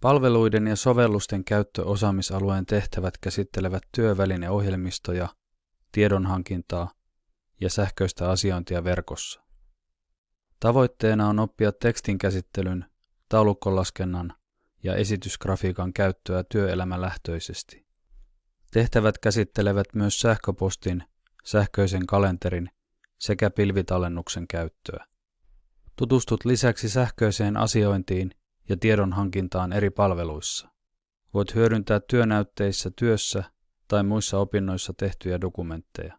Palveluiden ja sovellusten käyttöosaamisalueen tehtävät käsittelevät työvälineohjelmistoja, tiedonhankintaa ja sähköistä asiointia verkossa. Tavoitteena on oppia tekstin käsittelyn, taulukkolaskennan ja esitysgrafiikan käyttöä työelämälähtöisesti. Tehtävät käsittelevät myös sähköpostin, sähköisen kalenterin sekä pilvitallennuksen käyttöä. Tutustut lisäksi sähköiseen asiointiin ja tiedonhankintaan eri palveluissa. Voit hyödyntää työnäytteissä työssä tai muissa opinnoissa tehtyjä dokumentteja.